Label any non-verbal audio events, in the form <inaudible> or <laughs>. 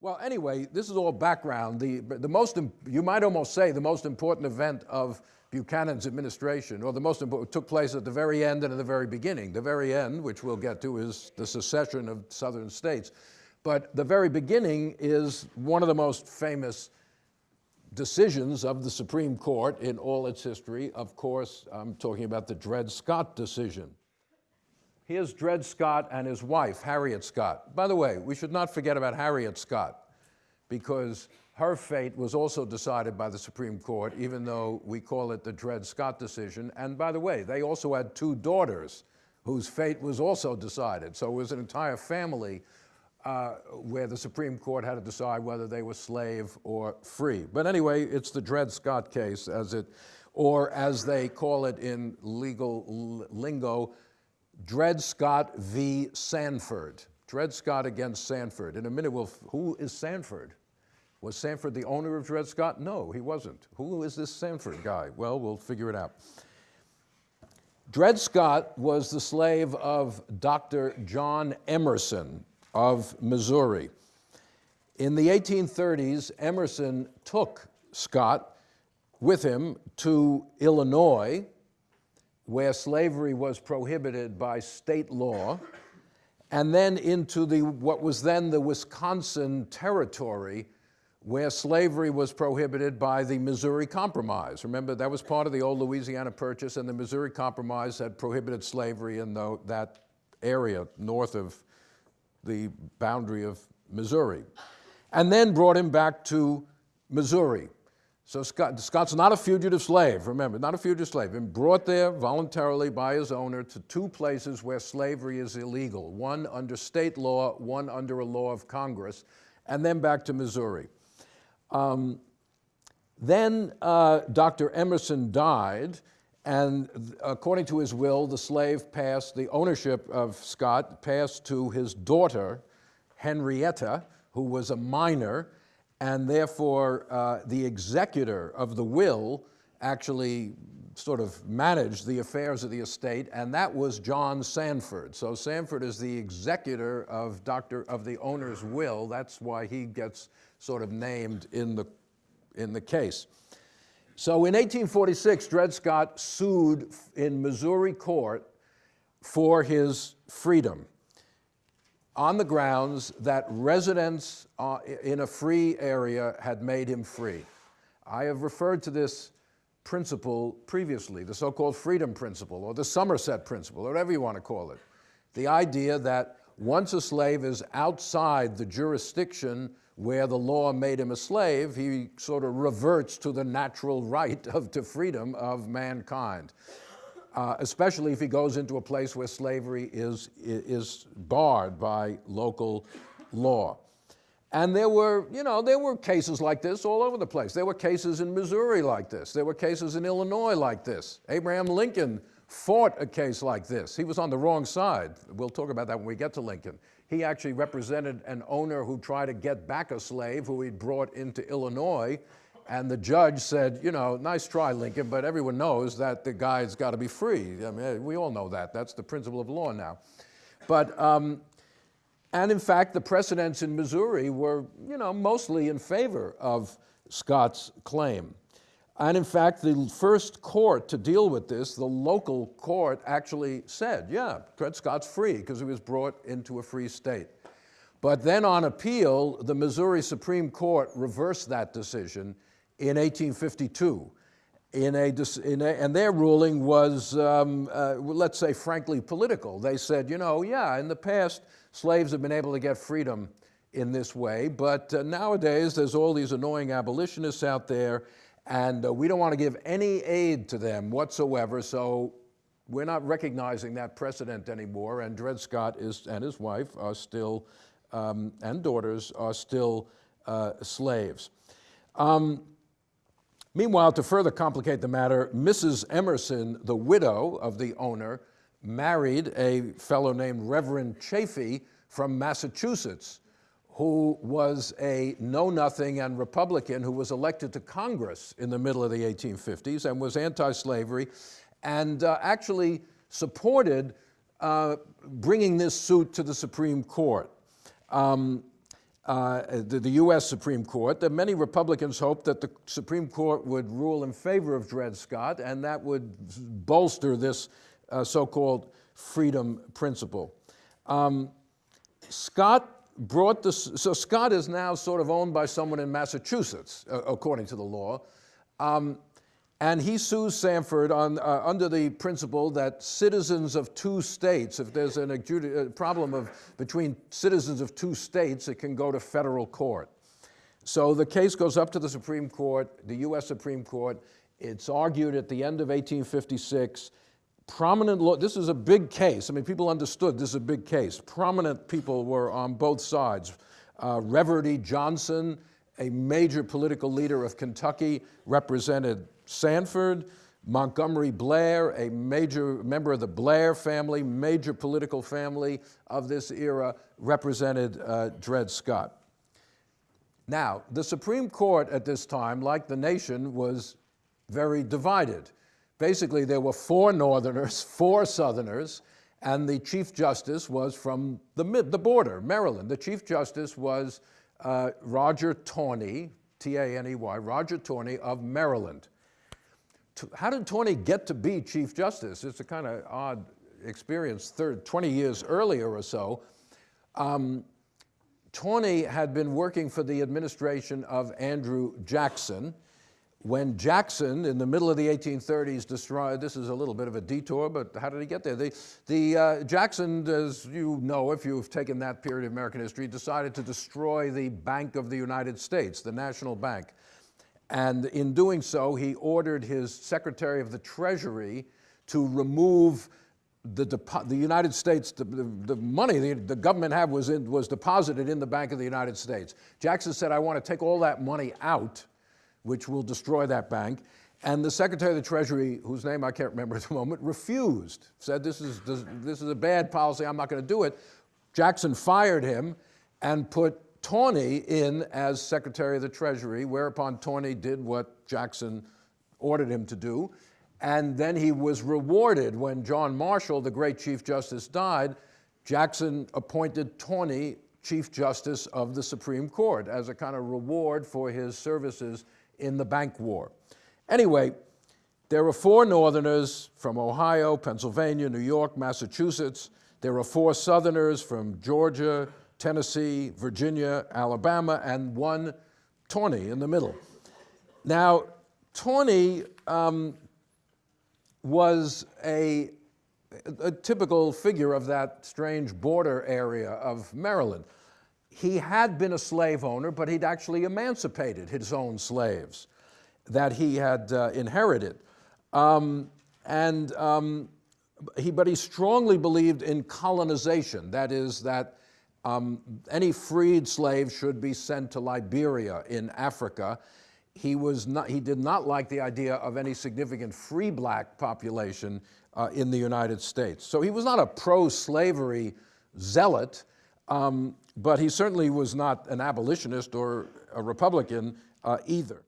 Well, anyway, this is all background. The, the most, you might almost say the most important event of Buchanan's administration, or the most important, took place at the very end and at the very beginning. The very end, which we'll get to, is the secession of southern states. But the very beginning is one of the most famous decisions of the Supreme Court in all its history. Of course, I'm talking about the Dred Scott decision. Here's Dred Scott and his wife, Harriet Scott. By the way, we should not forget about Harriet Scott because her fate was also decided by the Supreme Court, even though we call it the Dred Scott decision. And by the way, they also had two daughters whose fate was also decided. So it was an entire family uh, where the Supreme Court had to decide whether they were slave or free. But anyway, it's the Dred Scott case, as it, or as they call it in legal lingo, Dred Scott v. Sanford. Dred Scott against Sanford. In a minute, we'll, who is Sanford? Was Sanford the owner of Dred Scott? No, he wasn't. Who is this Sanford guy? Well, we'll figure it out. Dred Scott was the slave of Dr. John Emerson of Missouri. In the 1830s, Emerson took Scott with him to Illinois, where slavery was prohibited by state law, and then into the, what was then the Wisconsin Territory, where slavery was prohibited by the Missouri Compromise. Remember, that was part of the old Louisiana Purchase, and the Missouri Compromise had prohibited slavery in the, that area north of the boundary of Missouri. And then brought him back to Missouri. So Scott, Scott's not a fugitive slave, remember, not a fugitive slave. Been brought there voluntarily by his owner to two places where slavery is illegal, one under state law, one under a law of Congress, and then back to Missouri. Um, then uh, Dr. Emerson died, and according to his will, the slave passed, the ownership of Scott passed to his daughter, Henrietta, who was a minor, and therefore uh, the executor of the will actually sort of managed the affairs of the estate, and that was John Sanford. So Sanford is the executor of Dr. of the owner's will. That's why he gets sort of named in the, in the case. So in 1846, Dred Scott sued in Missouri court for his freedom on the grounds that residence uh, in a free area had made him free. I have referred to this principle previously, the so-called freedom principle or the Somerset principle, or whatever you want to call it. The idea that once a slave is outside the jurisdiction where the law made him a slave, he sort of reverts to the natural right of, to freedom of mankind, uh, especially if he goes into a place where slavery is, is barred by local law. And there were, you know, there were cases like this all over the place. There were cases in Missouri like this. There were cases in Illinois like this. Abraham Lincoln fought a case like this. He was on the wrong side. We'll talk about that when we get to Lincoln. He actually represented an owner who tried to get back a slave who he'd brought into Illinois. And the judge said, you know, nice try, Lincoln, but everyone knows that the guy's got to be free. I mean, we all know that. That's the principle of law now. But, um, and in fact, the precedents in Missouri were, you know, mostly in favor of Scott's claim. And in fact, the first court to deal with this, the local court actually said, yeah, Dred Scott's free because he was brought into a free state. But then on appeal, the Missouri Supreme Court reversed that decision in 1852. In a, in a, and their ruling was, um, uh, let's say, frankly political. They said, you know, yeah, in the past, slaves have been able to get freedom in this way, but uh, nowadays there's all these annoying abolitionists out there, and uh, we don't want to give any aid to them whatsoever, so we're not recognizing that precedent anymore, and Dred Scott is, and his wife are still, um, and daughters are still uh, slaves. Um, meanwhile, to further complicate the matter, Mrs. Emerson, the widow of the owner, married a fellow named Reverend Chaffee from Massachusetts, who was a know-nothing and Republican who was elected to Congress in the middle of the 1850s and was anti-slavery and uh, actually supported uh, bringing this suit to the Supreme Court. Um, uh, the, the U.S. Supreme Court. That many Republicans hoped that the Supreme Court would rule in favor of Dred Scott, and that would bolster this uh, so-called freedom principle. Um, Scott brought this, so Scott is now sort of owned by someone in Massachusetts, uh, according to the law. Um, and he sues Sanford on, uh, under the principle that citizens of two states, if there's an a problem of, between citizens of two states, it can go to federal court. So the case goes up to the Supreme Court, the US Supreme Court. It's argued at the end of 1856. Prominent law, this is a big case. I mean, people understood this is a big case. Prominent people were on both sides. Uh, Reverdy Johnson, a major political leader of Kentucky, represented Sanford. Montgomery Blair, a major member of the Blair family, major political family of this era, represented uh, Dred Scott. Now, the Supreme Court at this time, like the nation, was very divided. Basically, there were four Northerners, <laughs> four Southerners, and the Chief Justice was from the, mid, the border, Maryland. The Chief Justice was uh, Roger Taney, T-A-N-E-Y, Roger Taney of Maryland. How did Taney get to be Chief Justice? It's a kind of odd experience, 30, 20 years earlier or so. Um, Taney had been working for the administration of Andrew Jackson, when Jackson, in the middle of the 1830s, destroyed, this is a little bit of a detour, but how did he get there? The, the uh, Jackson, as you know, if you've taken that period of American history, decided to destroy the Bank of the United States, the National Bank. And in doing so, he ordered his Secretary of the Treasury to remove the, the United States, the, the, the money the, the, government had was, in, was deposited in the Bank of the United States. Jackson said, I want to take all that money out which will destroy that bank. And the Secretary of the Treasury, whose name I can't remember at the moment, refused, said this is, this, this is a bad policy, I'm not going to do it. Jackson fired him and put Taney in as Secretary of the Treasury, whereupon Taney did what Jackson ordered him to do. And then he was rewarded when John Marshall, the great Chief Justice, died. Jackson appointed Taney Chief Justice of the Supreme Court as a kind of reward for his services in the bank war. Anyway, there were four Northerners from Ohio, Pennsylvania, New York, Massachusetts. There were four Southerners from Georgia, Tennessee, Virginia, Alabama, and one Taney in the middle. Now, Taney um, was a, a typical figure of that strange border area of Maryland he had been a slave owner, but he'd actually emancipated his own slaves that he had uh, inherited. Um, and um, he, but he strongly believed in colonization, that is, that um, any freed slave should be sent to Liberia in Africa. He, was not, he did not like the idea of any significant free black population uh, in the United States. So he was not a pro-slavery zealot, um, but he certainly was not an abolitionist or a Republican uh, either.